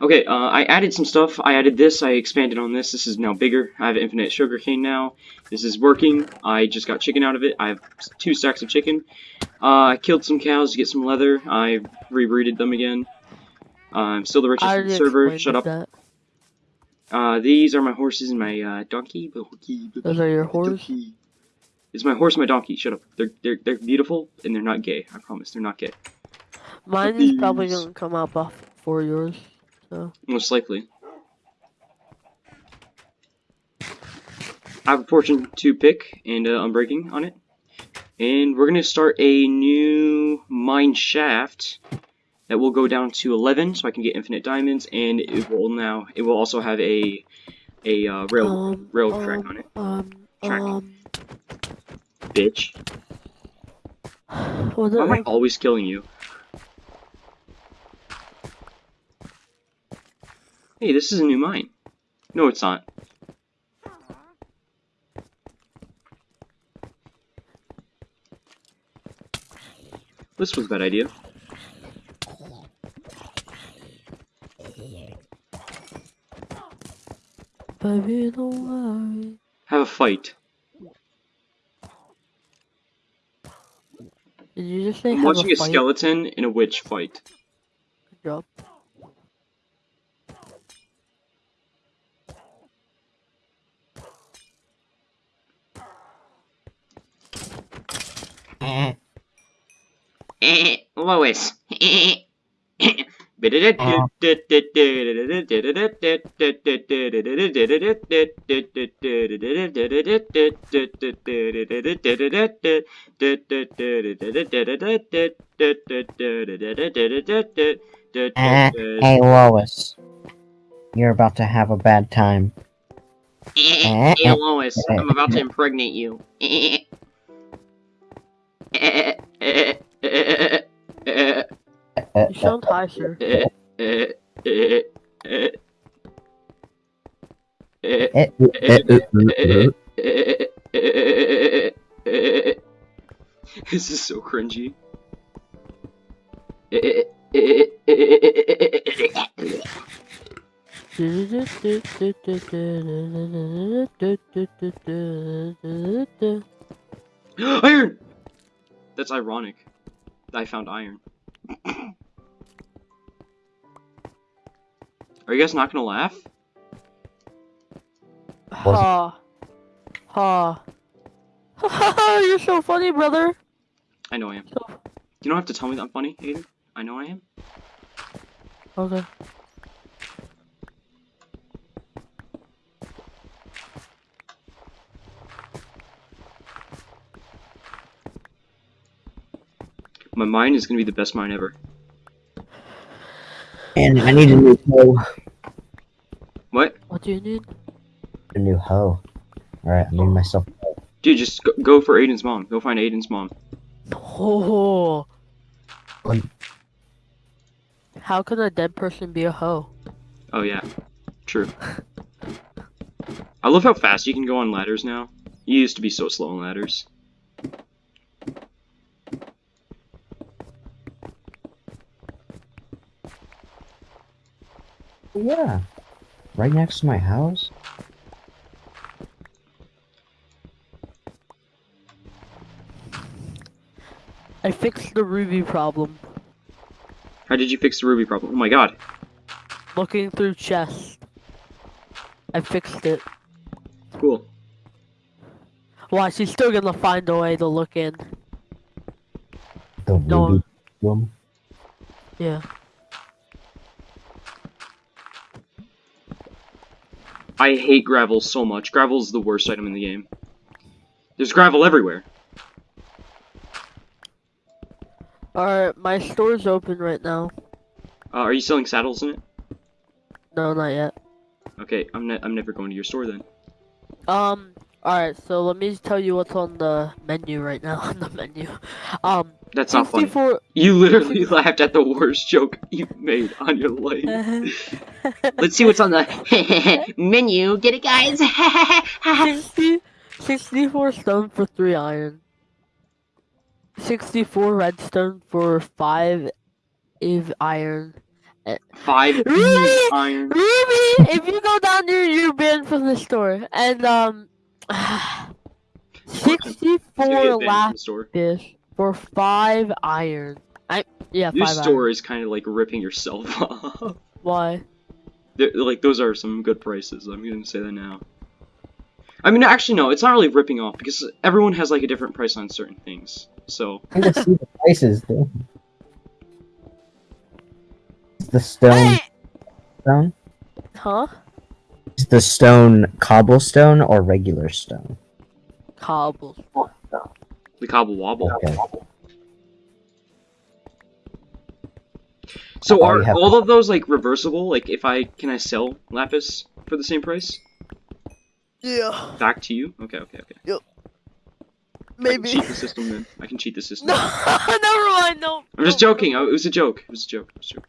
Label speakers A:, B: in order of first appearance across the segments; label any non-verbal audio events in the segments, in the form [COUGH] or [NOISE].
A: Okay, uh, I added some stuff. I added this. I expanded on this. This is now bigger. I have infinite sugarcane now. This is working. I just got chicken out of it. I have two stacks of chicken. Uh, I killed some cows to get some leather. I rebreeded them again. Uh, I'm still the richest server. Shut up. Uh, these are my horses and my uh, donkey.
B: Those are your horse?
A: It's my horse and my donkey. Shut up. They're they're they're beautiful and they're not gay. I promise. They're not gay.
B: Mine is probably gonna come out before yours. So
A: Most likely. I have a fortune to pick and uh, unbreaking on it. And we're going to start a new mine shaft that will go down to 11 so I can get infinite diamonds and it will now it will also have a a uh, rail
B: um,
A: rail
B: um,
A: track on it.
B: Um
A: Track.
B: um
A: Bitch. [SIGHS] Why am I always killing you? Hey, this is a new mine. No, it's not. This was a bad idea.
B: baby don't worry.
A: Have a fight.
B: Did you just say
A: I'm watching
B: a,
A: a skeleton in a witch fight.
B: Good job.
A: Lois.
C: Eh, eh hey eh, eh, Lois, you're about to have a bad time.
A: Hey Lois, I'm about to impregnate you.
B: You sound high, sir.
A: this is so cringy. [LAUGHS] Iron! That's ironic. I found iron. Are you guys not gonna laugh?
B: Ha. Ha. Ha [LAUGHS] You're so funny, brother.
A: I know I am.
B: So,
A: You don't have to tell me that I'm funny, Aiden. I know I am.
B: okay.
A: My mine is gonna be the best mine ever.
C: And I need a new hoe.
A: What?
B: What do you need?
C: A new hoe. Alright, I need myself.
A: Dude, just go, go for Aiden's mom. Go find Aiden's mom.
B: Oh.
C: What?
B: How can a dead person be a hoe?
A: Oh yeah, true. I love how fast you can go on ladders now. You used to be so slow on ladders.
C: Yeah. Right next to my house?
B: I fixed the ruby problem.
A: How did you fix the ruby problem? Oh my god.
B: Looking through chests. I fixed it.
A: Cool.
B: Why, she's still gonna find a way to look in.
C: The
B: No.
C: ruby room?
B: Yeah.
A: I hate gravel so much. Gravel is the worst item in the game. There's gravel everywhere.
B: Alright, my store's open right now.
A: Uh, are you selling saddles in it?
B: No, not yet.
A: Okay, I'm ne I'm never going to your store then.
B: Um, alright, so let me tell you what's on the menu right now. [LAUGHS] on the menu. Um,
A: That's not funny. You literally [LAUGHS] laughed at the worst joke you've made on your life. Let's see what's on the [LAUGHS] menu. Get it, guys? [LAUGHS]
B: 60, 64 stone for 3 iron. 64 redstone for 5 Eve iron.
A: Five
B: Really?
A: iron.
B: Ruby, if you go down there, you're banned from the store. And um, [SIGHS]
A: He's gonna get
B: sixty-four
A: banned from
B: lapis
A: store.
B: For five iron. I yeah,
A: This store
B: iron.
A: is kind of like ripping yourself [LAUGHS] off.
B: Why?
A: They're- like those are some good prices. I'm gonna say that now. I mean, actually, no. It's not really ripping off because everyone has like a different price on certain things. So
C: I can see the prices, though. The stone stone?
B: Huh?
C: Is the stone cobblestone or regular stone?
B: Cobbles.
A: The cobble wobble.
C: Okay.
A: So are
C: you have-
A: all of those like reversible? Like, if I can I sell lapis for the same price
B: Yeah,
A: back to you? Okay, okay, okay. I can
B: maybe.
A: cheat the system then. I can cheat the [LAUGHS] system.
B: No, never mind. No.
A: I'm just joking. I- It was a joke. It was a joke. It was a joke.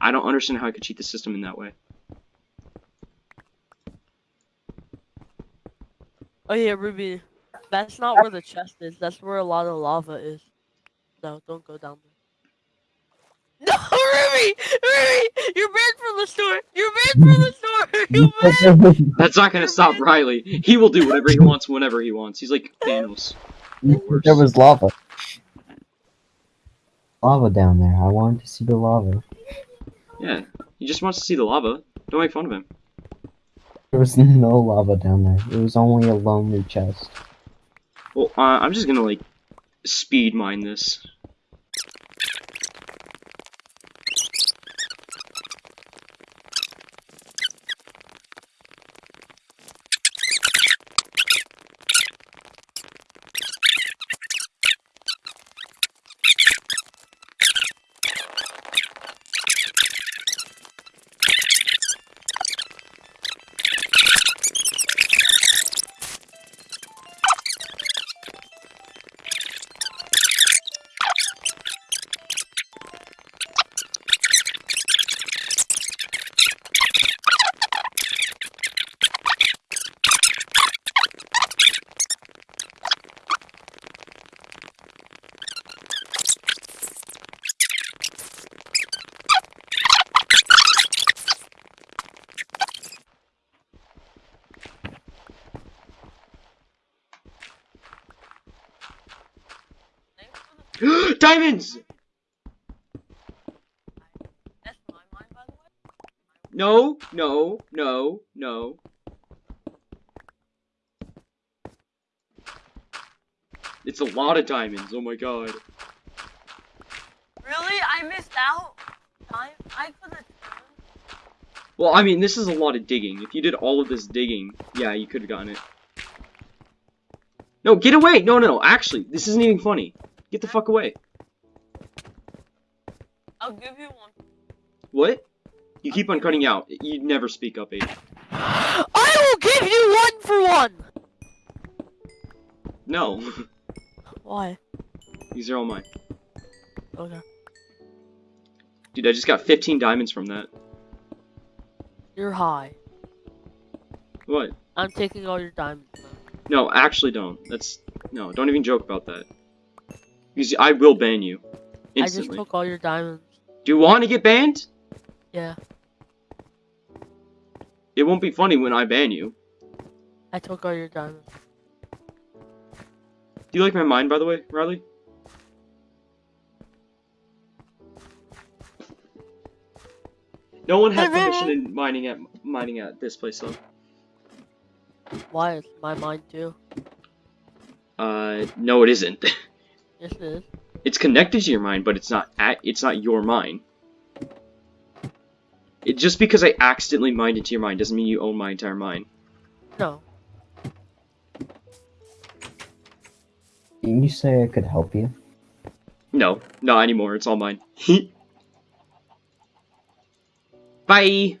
A: I don't understand how I could cheat the system in that way.
B: Oh yeah, Ruby. That's not where the chest is. That's where a lot of lava is. No, don't go down there. No, [LAUGHS] Ruby! Ruby! You're banned from the store! You're banned from the store! [LAUGHS] You're banned!
A: That's not gonna stop Riley. He will do whatever he wants whenever he wants. He's like Thanos.
C: there was lava. Lava down there. I wanted to see the lava.
A: Yeah, he just wants to see the lava. Don't make fun of him.
C: There was [LAUGHS] no lava down there. It was only a lonely chest.
A: Well, uh, I'm just gonna like speed mine this. Diamonds!
B: That's my mind, by the way.
A: No, no, no, no. It's a lot of diamonds. Oh my god.
B: Really? I missed out? I, I could have.
A: Well, I mean, this is a lot of digging. If you did all of this digging, yeah, you could have gotten it. No, get away! No, no, no. Actually, this isn't even funny. Get the fuck away.
B: I'll give you one.
A: What? You keep on cutting out. You never speak up, Aiden.
B: I will give you one for one!
A: No. [LAUGHS]
B: Why?
A: These are all mine.
B: Okay.
A: Dude, I just got 15 diamonds from that.
B: You're high.
A: What?
B: I'm taking all your diamonds. now.
A: No, actually don't. That's... No, don't even joke about that. Because I will ban you.
B: I just took all your diamonds.
A: Do you want to get banned?
B: Yeah,
A: It won't be funny when I ban you.
B: I took all your diamonds.
A: Do you like my mind, by the way, Riley? No one had permission in mining at mining at this place though.
B: Why? It's my mind too.
A: Uh, no, it isn't. [LAUGHS]
B: Yes, it is.
A: It's connected to your mind, but it's not at. It's not your mind. It just because I accidentally mined into your mind doesn't mean you own my entire mind.
B: No.
C: Didn't you say I could help you?
A: No, not anymore. It's all mine. [LAUGHS] Bye.